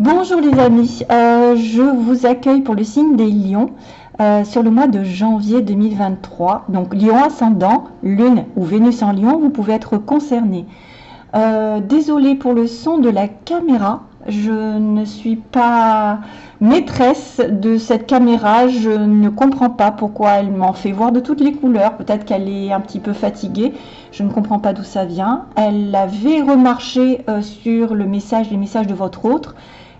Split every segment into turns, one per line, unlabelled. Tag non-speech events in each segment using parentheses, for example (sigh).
Bonjour les amis, euh, je vous accueille pour le signe des lions euh, sur le mois de janvier 2023. Donc lion ascendant, lune ou Vénus en lion, vous pouvez être concerné. Euh, désolé pour le son de la caméra, je ne suis pas maîtresse de cette caméra, je ne comprends pas pourquoi elle m'en fait voir de toutes les couleurs, peut-être qu'elle est un petit peu fatiguée, je ne comprends pas d'où ça vient. Elle avait remarché sur le message, les messages de votre autre,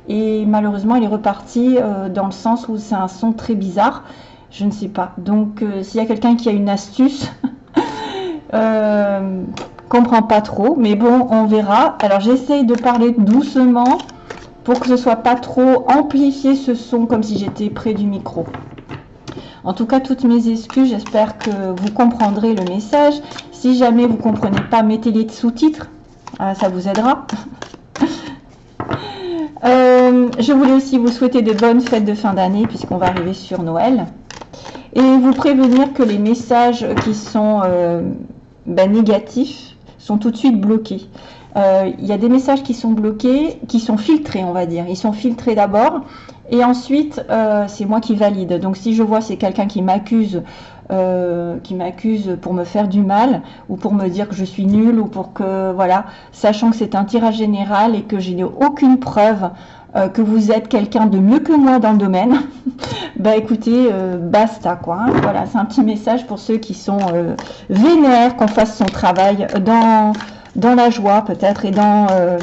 et malheureusement elle est repartie euh, dans le sens où c'est un son très bizarre, je ne sais pas. Donc euh, s'il y a quelqu'un qui a une astuce, (laughs) comprends pas trop, mais bon, on verra. Alors j'essaye de parler doucement, pour que ce soit pas trop amplifié ce son comme si j'étais près du micro. En tout cas, toutes mes excuses, j'espère que vous comprendrez le message. Si jamais vous ne comprenez pas, mettez les sous-titres, ah, ça vous aidera. (laughs) Euh, je voulais aussi vous souhaiter de bonnes fêtes de fin d'année puisqu'on va arriver sur Noël. Et vous prévenir que les messages qui sont euh, ben, négatifs sont tout de suite bloqués. Euh, il y a des messages qui sont bloqués, qui sont filtrés, on va dire. Ils sont filtrés d'abord, et ensuite, c'est moi qui valide. Donc, si je vois c'est quelqu'un qui m'accuse, euh, qui m'accuse pour me faire du mal, ou pour me dire que je suis nulle, ou pour que, voilà, sachant que c'est un tirage général et que je n'ai aucune preuve que vous êtes quelqu'un de mieux que moi dans le domaine, (laughs) bah écoutez, basta quoi. Hein. Voilà, c'est un petit message pour ceux qui sont vénères, qu'on fasse son travail dans dans la joie peut-être et dans euh,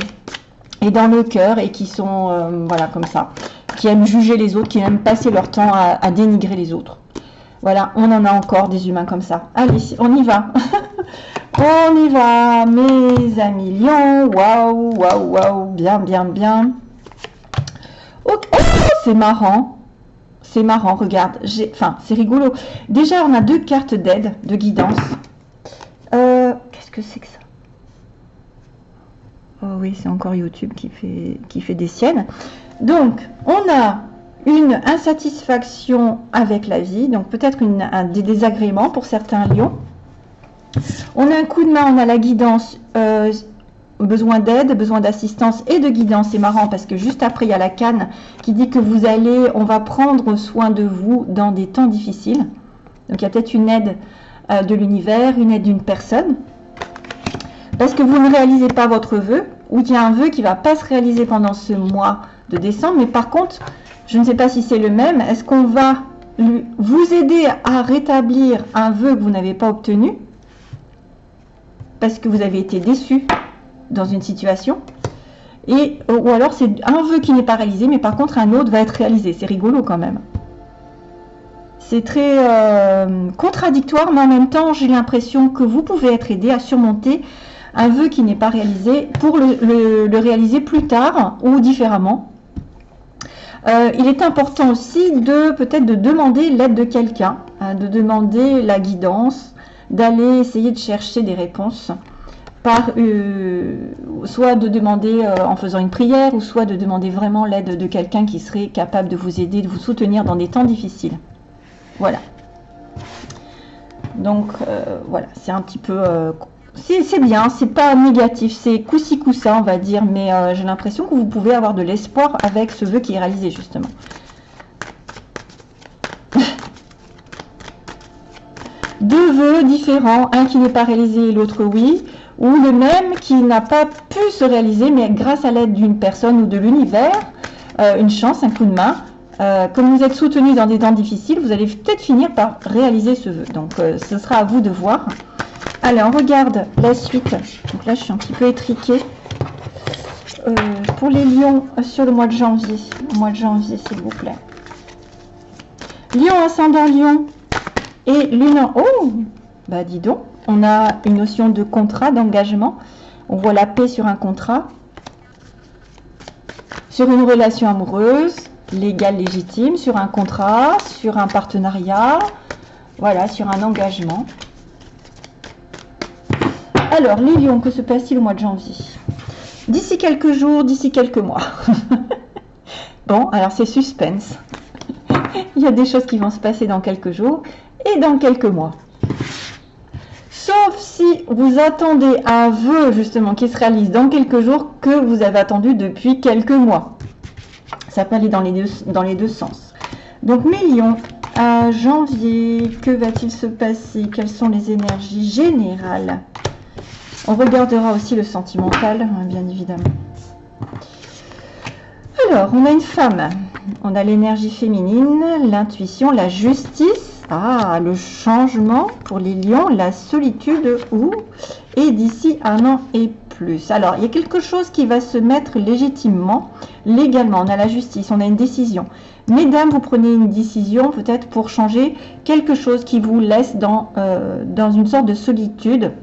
et dans le cœur et qui sont euh, voilà comme ça, qui aiment juger les autres, qui aiment passer leur temps à, dénigrer les autres. Voilà, on en a encore des humains comme ça. Allez, on y va. (laughs) on y va, mes amis lions. Waouh, waouh, waouh, bien, bien, bien. Oh, c'est marrant. C'est marrant, regarde. Enfin, c'est rigolo. Déjà, on a deux cartes d'aide, de guidance. Euh, qu'est-ce que c'est que ça? Oh oui, c'est encore YouTube qui fait, qui fait des siennes. Donc, on a une insatisfaction avec la vie, donc peut-être des désagréments pour certains lions. On a un coup de main, on a la guidance, euh, besoin d'aide, besoin d'assistance et de guidance. C'est marrant parce que juste après, il y a la canne qui dit que vous allez, on va prendre soin de vous dans des temps difficiles. Donc, il y a peut-être une aide euh, de l'univers, une aide d'une personne parce que vous ne réalisez pas votre vœu, ou il y a un vœu qui ne va pas se réaliser pendant ce mois de décembre, mais par contre, je ne sais pas si c'est le même, est-ce qu'on va vous aider à rétablir un vœu que vous n'avez pas obtenu, parce que vous avez été déçu dans une situation, et, ou alors c'est un vœu qui n'est pas réalisé, mais par contre un autre va être réalisé. C'est rigolo quand même. C'est très euh, contradictoire, mais en même temps, j'ai l'impression que vous pouvez être aidé à surmonter un vœu qui n'est pas réalisé pour le, réaliser plus tard ou différemment. Euh, il est important aussi de peut-être de demander l'aide de quelqu'un, hein, de demander la guidance, d'aller essayer de chercher des réponses par euh, soit de demander euh, en faisant une prière ou soit de demander vraiment l'aide de quelqu'un qui serait capable de vous aider, de vous soutenir dans des temps difficiles. Voilà. Donc voilà, c'est un petit peu c'est bien, c'est pas négatif, c'est coussi coussa on va dire, mais euh, j'ai l'impression que vous pouvez avoir de l'espoir avec ce vœu qui est réalisé justement. (laughs) Deux vœux différents, un qui n'est pas réalisé et l'autre oui, ou le même qui n'a pas pu se réaliser, mais grâce à l'aide d'une personne ou de l'univers, euh, une chance, un coup de main, euh, comme vous êtes soutenu dans des temps difficiles, vous allez peut-être finir par réaliser ce vœu. Donc ce sera à vous de voir. Allez, on regarde la suite. Donc là, je suis un petit peu étriquée. Euh, pour les lions euh, sur le mois de janvier. mois de janvier, s'il vous plaît. Lion ascendant lion et lune. Oh Bah dis donc, on a une notion de contrat, d'engagement. On voit la paix sur un contrat. Sur une relation amoureuse, légale, légitime, sur un contrat, sur un partenariat, voilà, sur un engagement. Alors, les lions, que se passe-t-il au mois de janvier? D'ici quelques jours, d'ici quelques mois. (laughs) bon, alors c'est suspense. (laughs) Il y a des choses qui vont se passer dans quelques jours et dans quelques mois. Sauf si vous attendez un vœu justement qui se réalise dans quelques jours que vous avez attendu depuis quelques mois. Ça peut aller dans les deux, sens. Donc mes lions, à janvier, que va-t-il se passer? Quelles sont les énergies générales? On regardera aussi le sentimental, hein, bien évidemment. Alors, on a une femme. On a l'énergie féminine, l'intuition, la justice. Ah, le changement pour les lions, la solitude ou et d'ici un an et plus. Alors, il y a quelque chose qui va se mettre légitimement, légalement. On a la justice, on a une décision. Mesdames, vous prenez une décision peut-être pour changer quelque chose qui vous laisse dans, euh, dans une sorte de solitude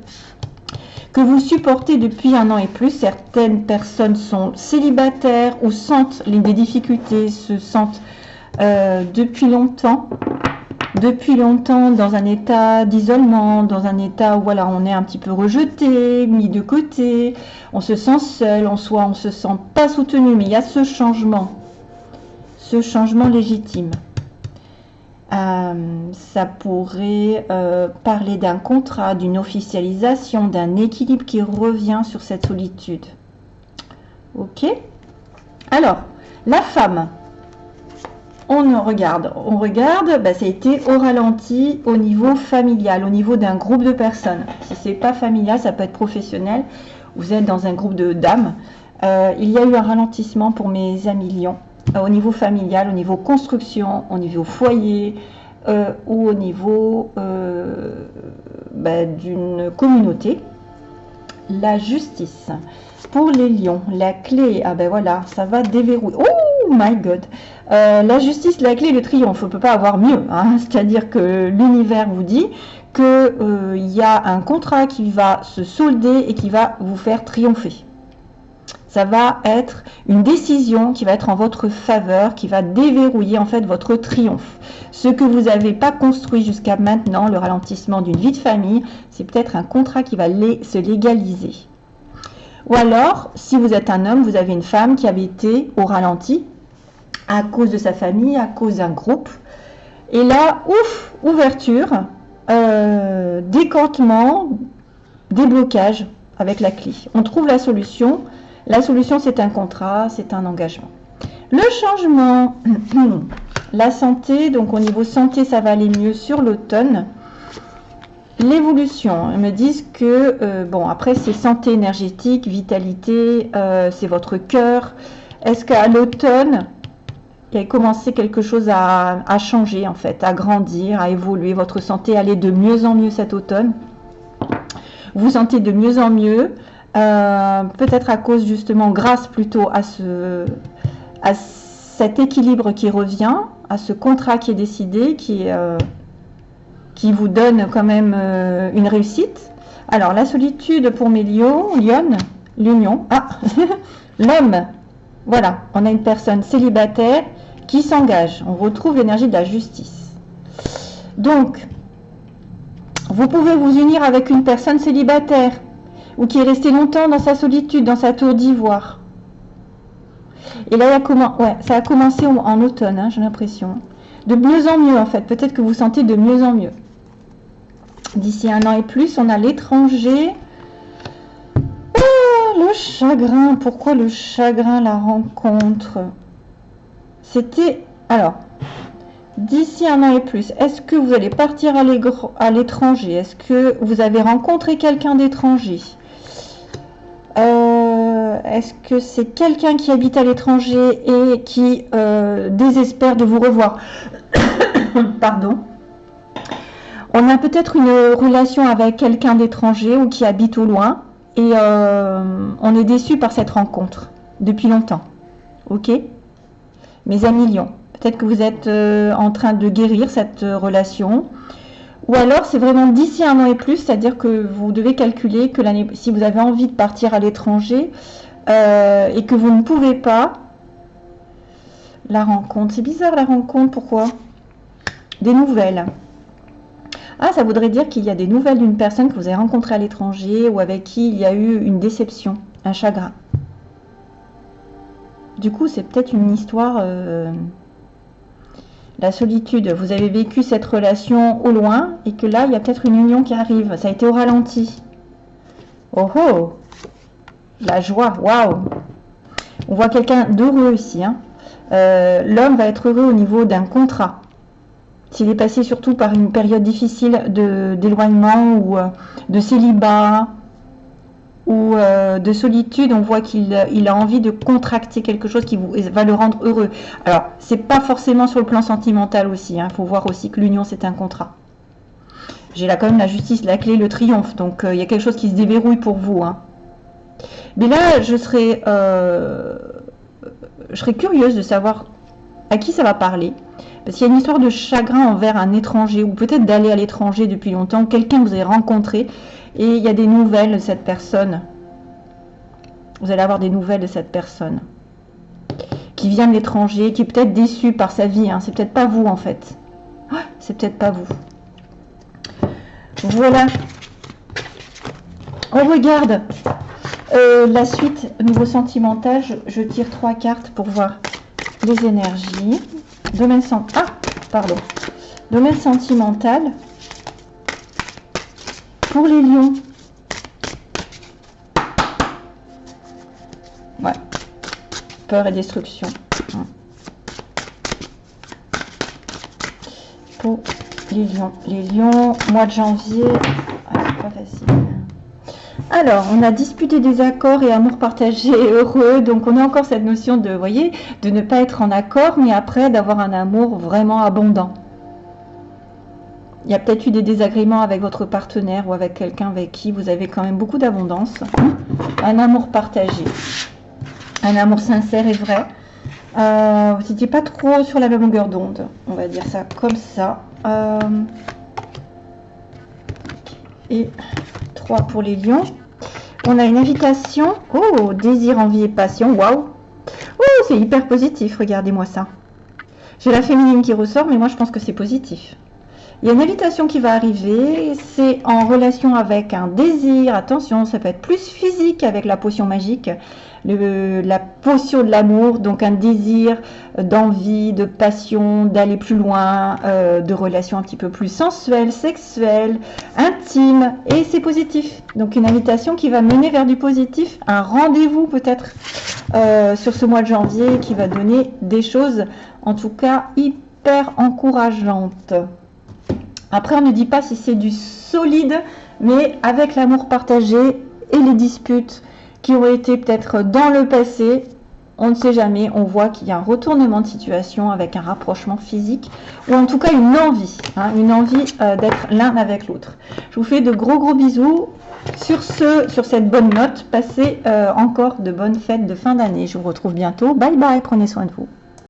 que vous supportez depuis un an et plus. Certaines personnes sont célibataires ou sentent des difficultés, se sentent euh, depuis longtemps depuis longtemps dans un état d'isolement, dans un état où voilà, on est un petit peu rejeté, mis de côté, on se sent seul, en soi, on se sent pas soutenu, mais il y a ce changement ce changement légitime. Euh, ça pourrait euh, parler d'un contrat, d'une officialisation, d'un équilibre qui revient sur cette solitude. Ok Alors, la femme, on regarde, on regarde, bah, ça a été au ralenti au niveau familial, au niveau d'un groupe de personnes. Si c'est pas familial, ça peut être professionnel. Vous êtes dans un groupe de dames. Euh, il y a eu un ralentissement pour mes amis lions au niveau familial, au niveau construction, au niveau foyer euh, ou au niveau euh, bah, d'une communauté. La justice. Pour les lions, la clé, ah ben voilà, ça va déverrouiller. Oh my god La justice, la clé, le triomphe, on ne peut pas avoir mieux. Hein. (laughs) C'est-à-dire que l'univers vous dit qu'il y a un contrat qui va se solder et qui va vous faire triompher ça va être une décision qui va être en votre faveur, qui va déverrouiller en fait votre triomphe. Ce que vous n'avez pas construit jusqu'à maintenant, le ralentissement d'une vie de famille, c'est peut-être un contrat qui va se légaliser. Ou alors, si vous êtes un homme, vous avez une femme qui avait été au ralenti à cause de sa famille, à cause d'un groupe. Et là, ouf, ouverture, euh, décantement, déblocage avec la clé. On trouve la solution la solution, c'est un contrat, c'est un engagement. Le changement, (clears throat) la santé, donc au niveau santé, ça va aller mieux sur l'automne. L'évolution, ils me disent que, euh, bon, après c'est santé énergétique, vitalité, euh, c'est votre cœur. Est-ce qu'à l'automne, il a commencé quelque chose à, à, changer en fait, à grandir, à évoluer, votre santé allait de mieux en mieux cet automne? Vous sentez de mieux en mieux, euh, peut-être à cause justement, grâce plutôt à, ce, à cet équilibre qui revient, à ce contrat qui est décidé, qui, euh, qui vous donne quand même euh, une réussite. Alors, la solitude pour mes lions, Lyon, l'union, ah, (laughs) l'homme, voilà, on a une personne célibataire qui s'engage. On retrouve l'énergie de la justice. Donc, vous pouvez vous unir avec une personne célibataire ou qui est resté longtemps dans sa solitude, dans sa tour d'ivoire. Et là, ouais, ça a commencé en automne, hein, j'ai l'impression. De mieux en mieux, en fait. Peut-être que vous sentez de mieux en mieux. D'ici un an et plus, on a l'étranger. Oh, le chagrin. Pourquoi le chagrin, la rencontre? C'était... Alors, d'ici un an et plus, est-ce que vous allez partir à l'étranger? Est-ce que vous avez rencontré quelqu'un d'étranger? Euh, est-ce que c'est quelqu'un qui habite à l'étranger et qui euh, désespère de vous revoir (coughs) Pardon. On a peut-être une relation avec quelqu'un d'étranger ou qui habite au loin et euh, on est déçu par cette rencontre depuis longtemps. Ok? Mes amis Lyon, peut-être que vous êtes en train de guérir cette relation ou alors, c'est vraiment d'ici un an et plus, c'est-à-dire que vous devez calculer que si vous avez envie de partir à l'étranger euh, et que vous ne pouvez pas, la rencontre, c'est bizarre la rencontre, pourquoi? Des nouvelles. Ah, ça voudrait dire qu'il y a des nouvelles d'une personne que vous avez rencontrée à l'étranger ou avec qui il y a eu une déception, un chagrin. Du coup, c'est peut-être une histoire... Euh, la solitude, vous avez vécu cette relation au loin et que là, il y a peut-être une union qui arrive. Ça a été au ralenti. Oh oh La joie, waouh On voit quelqu'un d'heureux ici. Hein. Euh, l'homme va être heureux au niveau d'un contrat. S'il est passé surtout par une période difficile d'éloignement ou euh, de célibat ou euh, de solitude, on voit qu'il a envie de contracter quelque chose qui va le rendre heureux. Alors, c'est pas forcément sur le plan sentimental aussi. Il hein. faut voir aussi que l'union, c'est un contrat. J'ai là quand même la justice, la clé, le triomphe. Donc, il y a quelque chose qui se déverrouille pour vous. Hein. Mais là, je serais je serais curieuse de savoir à qui ça va parler. Parce qu'il y a une histoire de chagrin envers un étranger, ou peut-être d'aller à l'étranger depuis longtemps, quelqu'un que vous avez rencontré, et il y a des nouvelles de cette personne. Vous allez avoir des nouvelles de cette personne qui vient de l'étranger, qui est peut-être déçu par sa vie. Hein. C'est peut-être pas vous en fait. c'est peut-être pas vous. Voilà. On regarde euh, la suite, nouveau sentimental, je, tire trois cartes pour voir les énergies. Domaine, ah, pardon. Domaine sentimental. Pour les lions. Ouais. Peur et destruction. Pour les lions. Les lions, mois de janvier. Pas facile. Alors, on a disputé des accords et amour partagé heureux. Donc, on a encore cette notion de, voyez, de ne pas être en accord, mais après d'avoir un amour vraiment abondant. Il y a peut-être eu des désagréments avec votre partenaire ou avec quelqu'un avec qui vous avez quand même beaucoup d'abondance. Un amour partagé. Un amour sincère et vrai. Euh, vous n'étiez pas trop sur la même longueur d'onde. On va dire ça comme ça. Euh, et 3 pour les lions. On a une invitation. Oh, désir, envie et passion. Waouh. Oh, c'est hyper positif. Regardez-moi ça. J'ai la féminine qui ressort, mais moi je pense que c'est positif. Il y a une invitation qui va arriver. C'est en relation avec un désir. Attention, ça peut être plus physique avec la potion magique la potion de l'amour, donc un désir d'envie, de passion, d'aller plus loin, euh, de relations un petit peu plus sensuelles, sexuelles, intimes, et c'est positif. Donc une invitation qui va mener vers du positif, un rendez-vous peut-être euh, sur ce mois de janvier qui va donner des choses, en tout cas, hyper encourageantes. Après, on ne dit pas si c'est du solide, mais avec l'amour partagé et les disputes, qui ont été peut-être dans le passé. On ne sait jamais, on voit qu'il y a un retournement de situation avec un rapprochement physique ou en tout cas une envie, hein, une envie euh, d'être l'un avec l'autre. Je vous fais de gros gros bisous. Sur ce, sur cette bonne note, passez euh, encore de bonnes fêtes de fin d'année. Je vous retrouve bientôt. Bye bye, prenez soin de vous.